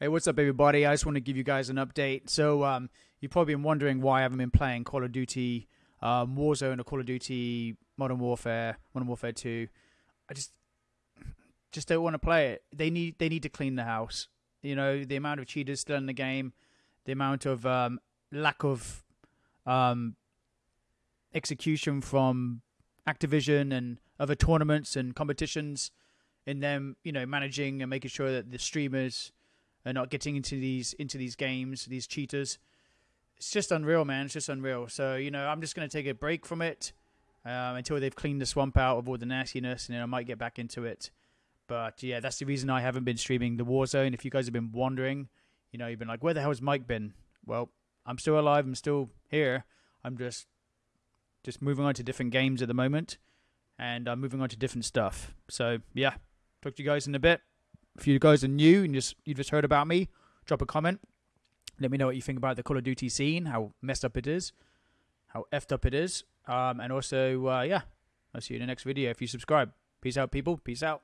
Hey, what's up, everybody? I just want to give you guys an update. So, um, you've probably been wondering why I haven't been playing Call of Duty um, Warzone or Call of Duty Modern Warfare, Modern Warfare Two. I just, just don't want to play it. They need, they need to clean the house. You know, the amount of cheaters still in the game, the amount of um, lack of um, execution from Activision and other tournaments and competitions in them, you know, managing and making sure that the streamers are not getting into these into these games, these cheaters. It's just unreal, man. It's just unreal. So you know, I'm just gonna take a break from it um, until they've cleaned the swamp out of all the nastiness, and then I might get back into it. But yeah, that's the reason I haven't been streaming the Warzone. If you guys have been wondering, you know, you've been like, where the hell has Mike been? Well, I'm still alive. I'm still here. I'm just just moving on to different games at the moment, and I'm moving on to different stuff. So yeah, talk to you guys in a bit. If you guys are new and just you just heard about me, drop a comment. Let me know what you think about the Call of Duty scene, how messed up it is, how effed up it is, um, and also uh, yeah, I'll see you in the next video if you subscribe. Peace out, people. Peace out.